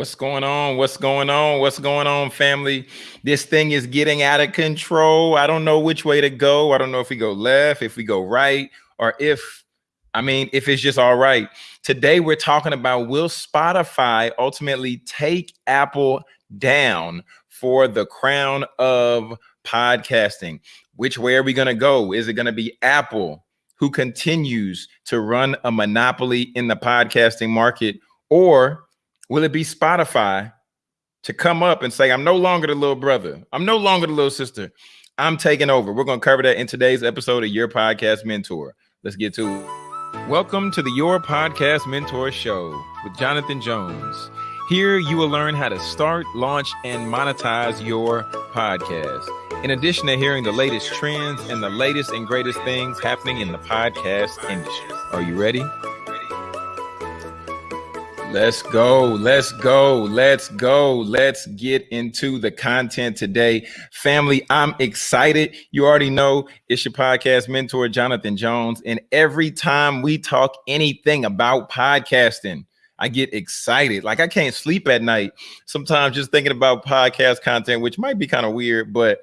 What's going on? What's going on? What's going on, family? This thing is getting out of control. I don't know which way to go. I don't know if we go left, if we go right, or if, I mean, if it's just all right. Today, we're talking about will Spotify ultimately take Apple down for the crown of podcasting? Which way are we going to go? Is it going to be Apple who continues to run a monopoly in the podcasting market, or Will it be Spotify to come up and say, I'm no longer the little brother. I'm no longer the little sister. I'm taking over. We're going to cover that in today's episode of Your Podcast Mentor. Let's get to it. Welcome to the Your Podcast Mentor Show with Jonathan Jones. Here you will learn how to start, launch, and monetize your podcast. In addition to hearing the latest trends and the latest and greatest things happening in the podcast industry. Are you ready? Let's go. Let's go. Let's go. Let's get into the content today. Family, I'm excited. You already know it's your podcast mentor, Jonathan Jones. And every time we talk anything about podcasting, I get excited. Like I can't sleep at night sometimes just thinking about podcast content, which might be kind of weird, but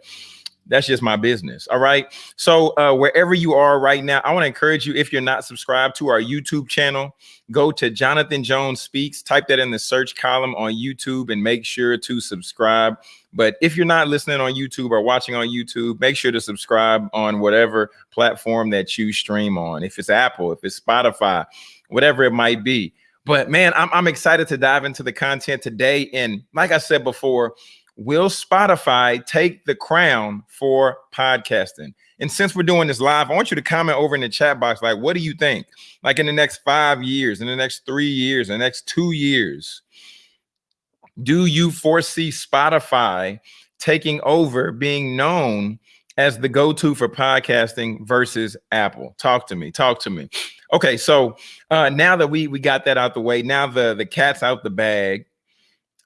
that's just my business. All right. So uh, wherever you are right now, I want to encourage you, if you're not subscribed to our YouTube channel, go to Jonathan Jones Speaks, type that in the search column on YouTube and make sure to subscribe. But if you're not listening on YouTube or watching on YouTube, make sure to subscribe on whatever platform that you stream on. If it's Apple, if it's Spotify, whatever it might be. But man, I'm, I'm excited to dive into the content today. And like I said before, will Spotify take the crown for podcasting? And since we're doing this live, I want you to comment over in the chat box. Like, what do you think? Like in the next five years, in the next three years, in the next two years, do you foresee Spotify taking over, being known as the go-to for podcasting versus Apple? Talk to me. Talk to me. Okay, so uh, now that we we got that out the way, now the the cat's out the bag.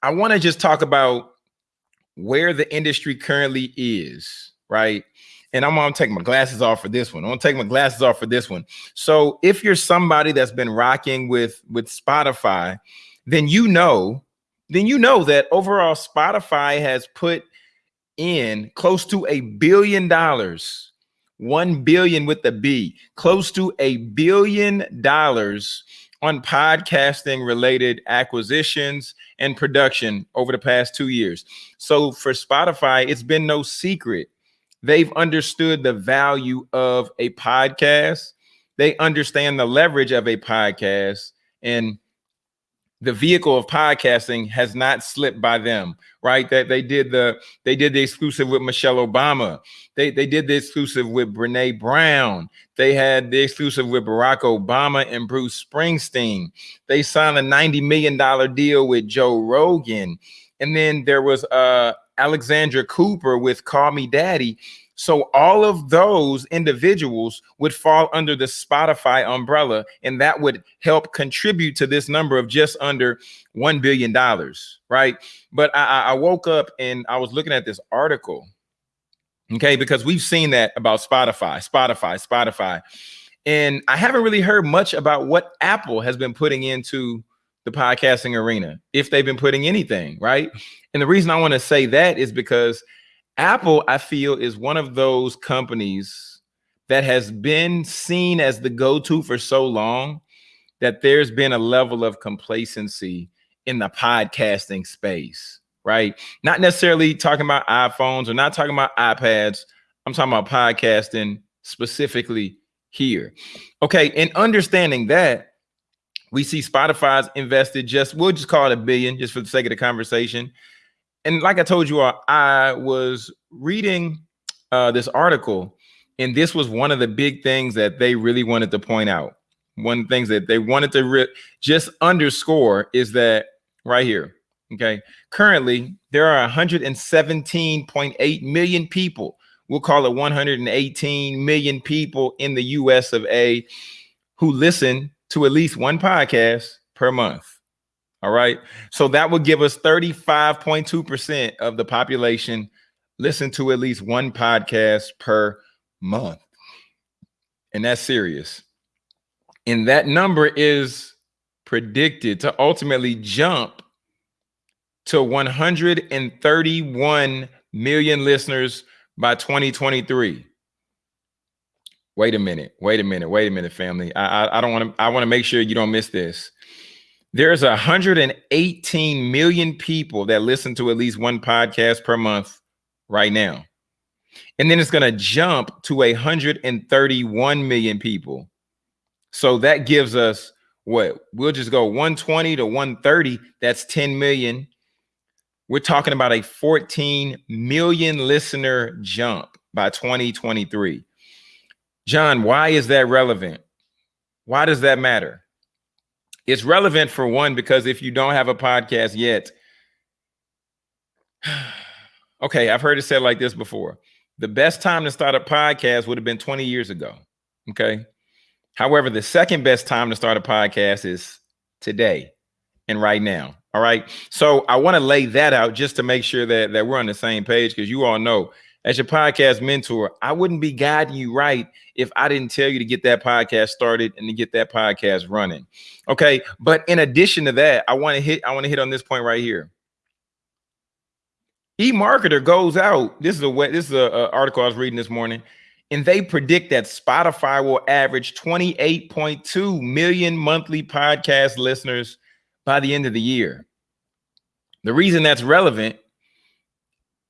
I want to just talk about where the industry currently is, right? And I'm gonna take my glasses off for this one. I'm gonna take my glasses off for this one. So if you're somebody that's been rocking with with Spotify, then you know, then you know that overall Spotify has put in close to a billion dollars, one billion with the B, close to a billion dollars on podcasting related acquisitions and production over the past two years. So for Spotify, it's been no secret. They've understood the value of a podcast. They understand the leverage of a podcast. And the vehicle of podcasting has not slipped by them, right? That they did the they did the exclusive with Michelle Obama. They they did the exclusive with Brene Brown. They had the exclusive with Barack Obama and Bruce Springsteen. They signed a $90 million deal with Joe Rogan. And then there was uh Alexandra Cooper with Call Me Daddy. So all of those individuals would fall under the Spotify umbrella, and that would help contribute to this number of just under $1 billion, right? But I, I woke up and I was looking at this article, okay, because we've seen that about Spotify, Spotify, Spotify. And I haven't really heard much about what Apple has been putting into the podcasting arena, if they've been putting anything, right? And the reason I want to say that is because Apple, I feel, is one of those companies that has been seen as the go-to for so long that there's been a level of complacency in the podcasting space, right? Not necessarily talking about iPhones or not talking about iPads. I'm talking about podcasting specifically here. Okay, and understanding that, we see Spotify's invested just, we'll just call it a billion just for the sake of the conversation and like I told you, all, I was reading uh, this article, and this was one of the big things that they really wanted to point out. One of the things that they wanted to just underscore is that right here. Okay, currently there are 117.8 million people. We'll call it 118 million people in the U.S. of A. who listen to at least one podcast per month. All right. So that would give us 35.2% of the population listen to at least one podcast per month. And that's serious. And that number is predicted to ultimately jump to 131 million listeners by 2023. Wait a minute. Wait a minute. Wait a minute, family. I I, I don't want to. I want to make sure you don't miss this. There's 118 million people that listen to at least one podcast per month right now. And then it's going to jump to 131 million people. So that gives us what? We'll just go 120 to 130. That's 10 million. We're talking about a 14 million listener jump by 2023. John, why is that relevant? Why does that matter? It's relevant for one, because if you don't have a podcast yet, okay, I've heard it said like this before. The best time to start a podcast would have been 20 years ago. Okay. However, the second best time to start a podcast is today and right now. All right. So I want to lay that out just to make sure that, that we're on the same page because you all know as your podcast mentor, I wouldn't be guiding you right if I didn't tell you to get that podcast started and to get that podcast running. Okay. But in addition to that, I want to hit, I want to hit on this point right here. eMarketer goes out. This is a this is a, a article I was reading this morning, and they predict that Spotify will average 28.2 million monthly podcast listeners by the end of the year. The reason that's relevant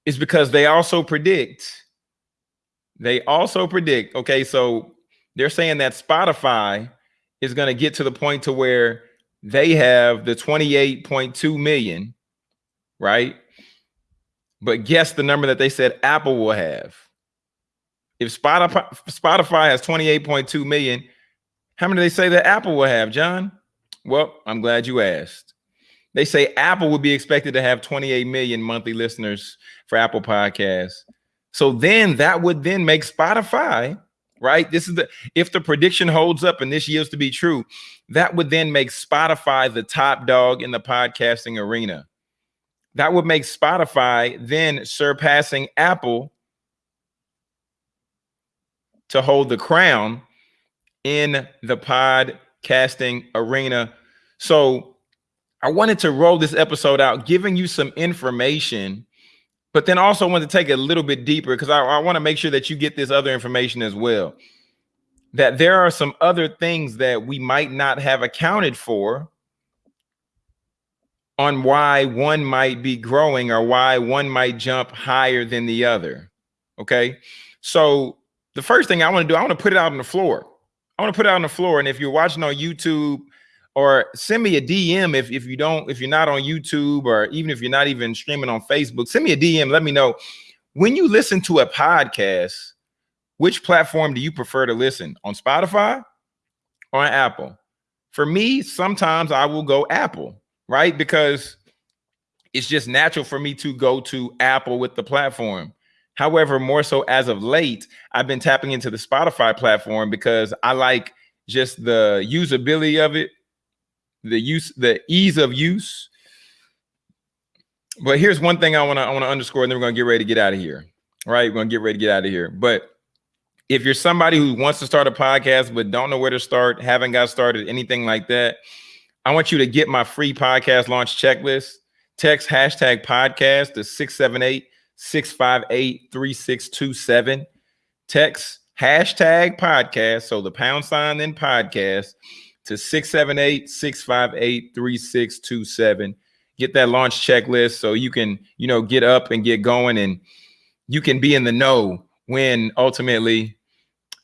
is because they also predict, they also predict, okay, so they're saying that Spotify is going to get to the point to where they have the 28.2 million, right? But guess the number that they said Apple will have. If Spotify Spotify has 28.2 million, how many do they say that Apple will have, John? Well, I'm glad you asked. They say Apple would be expected to have 28 million monthly listeners for Apple Podcasts. So then that would then make Spotify, right? This is the if the prediction holds up and this yields to be true, that would then make Spotify the top dog in the podcasting arena. That would make Spotify then surpassing Apple to hold the crown in the podcasting arena. So I wanted to roll this episode out, giving you some information, but then also wanted to take it a little bit deeper because I, I want to make sure that you get this other information as well. That there are some other things that we might not have accounted for on why one might be growing or why one might jump higher than the other. Okay. So the first thing I want to do, I want to put it out on the floor. I want to put it out on the floor. And if you're watching on YouTube or send me a DM if, if you don't, if you're not on YouTube or even if you're not even streaming on Facebook, send me a DM. Let me know when you listen to a podcast, which platform do you prefer to listen on Spotify or on Apple? For me, sometimes I will go Apple, right? Because it's just natural for me to go to Apple with the platform. However, more so as of late, I've been tapping into the Spotify platform because I like just the usability of it, the use, the ease of use. But here's one thing I want to I want to underscore, and then we're gonna get ready to get out of here. All right, we're gonna get ready to get out of here. But if you're somebody who wants to start a podcast but don't know where to start, haven't got started, anything like that, I want you to get my free podcast launch checklist. Text hashtag podcast to 678 658 3627. Text hashtag podcast. So the pound sign then podcast to 678 658 3627. Get that launch checklist so you can, you know, get up and get going and you can be in the know when ultimately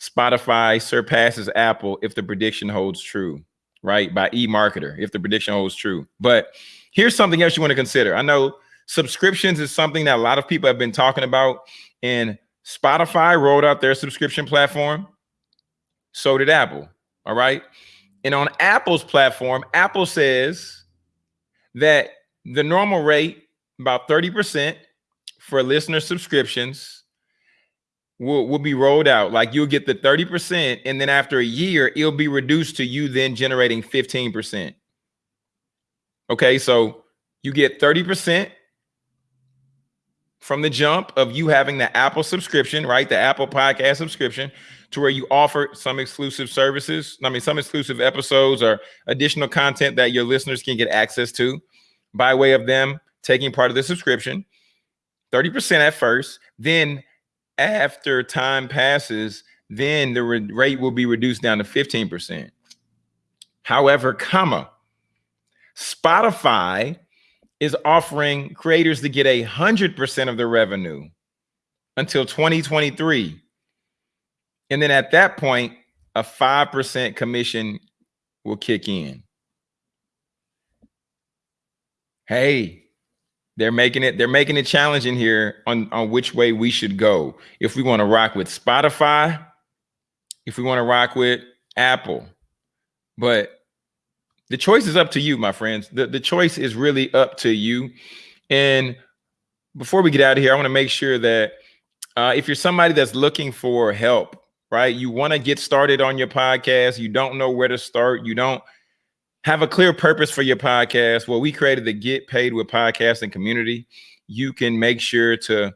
Spotify surpasses Apple if the prediction holds true, right? By eMarketer, if the prediction holds true. But here's something else you want to consider. I know subscriptions is something that a lot of people have been talking about, and Spotify rolled out their subscription platform. So did Apple. All right. And on Apple's platform, Apple says that the normal rate, about 30% for listener subscriptions, will, will be rolled out. Like you'll get the 30%, and then after a year, it'll be reduced to you then generating 15%. Okay, so you get 30% from the jump of you having the Apple subscription, right? The Apple podcast subscription to where you offer some exclusive services. I mean, some exclusive episodes or additional content that your listeners can get access to by way of them taking part of the subscription, 30% at first, then after time passes, then the rate will be reduced down to 15%. However, comma, Spotify is offering creators to get a hundred percent of their revenue until 2023. And then at that point, a 5% commission will kick in. Hey, they're making it, they're making it challenging here on, on which way we should go. If we want to rock with Spotify, if we want to rock with Apple. But the choice is up to you, my friends. The, the choice is really up to you. And before we get out of here, I want to make sure that uh, if you're somebody that's looking for help, right? You want to get started on your podcast, you don't know where to start, you don't have a clear purpose for your podcast. Well, we created the Get Paid with Podcasting community. You can make sure to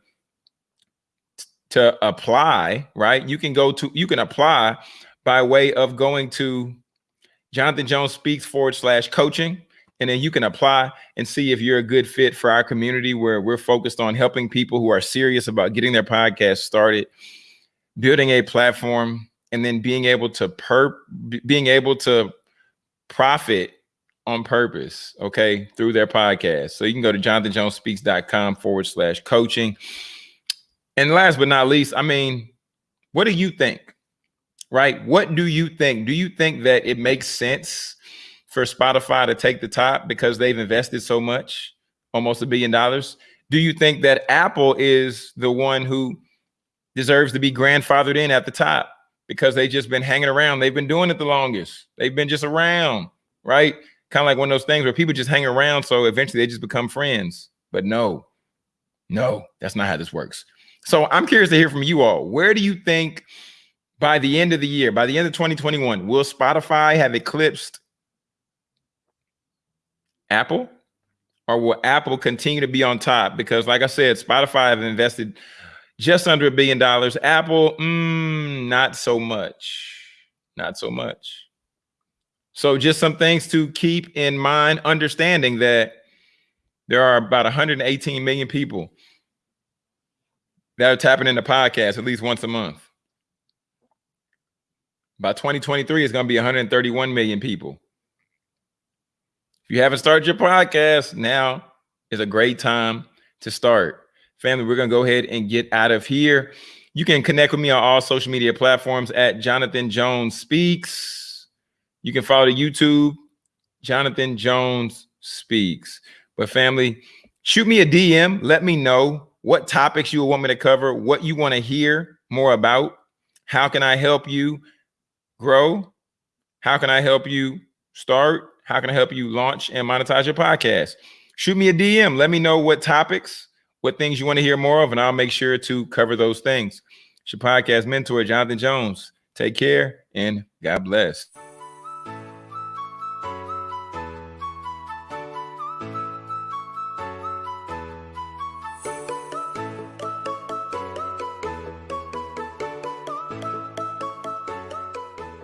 to apply, right? You can go to you can apply by way of going to Jonathan Jones Speaks forward slash coaching. And then you can apply and see if you're a good fit for our community where we're focused on helping people who are serious about getting their podcast started, building a platform, and then being able to per being able to profit on purpose, okay, through their podcast. So you can go to jonathanjonespeaks.com forward slash coaching. And last but not least, I mean, what do you think? Right? What do you think? Do you think that it makes sense for Spotify to take the top because they've invested so much, almost a billion dollars? Do you think that Apple is the one who deserves to be grandfathered in at the top because they've just been hanging around? They've been doing it the longest. They've been just around, right? Kind of like one of those things where people just hang around. So eventually they just become friends. But no, no, that's not how this works. So I'm curious to hear from you all. Where do you think by the end of the year, by the end of 2021, will Spotify have eclipsed Apple? Or will Apple continue to be on top? Because, like I said, Spotify have invested just under a billion dollars. Apple, mm, not so much. Not so much. So, just some things to keep in mind, understanding that there are about 118 million people that are tapping into podcasts at least once a month. By 2023, it's going to be 131 million people. If you haven't started your podcast, now is a great time to start. Family, we're going to go ahead and get out of here. You can connect with me on all social media platforms at Jonathan Jones Speaks. You can follow the YouTube, Jonathan Jones Speaks. But family, shoot me a DM. Let me know what topics you want me to cover, what you want to hear more about. How can I help you? Grow? How can I help you start? How can I help you launch and monetize your podcast? Shoot me a DM. Let me know what topics, what things you want to hear more of, and I'll make sure to cover those things. It's your podcast mentor, Jonathan Jones. Take care and God bless.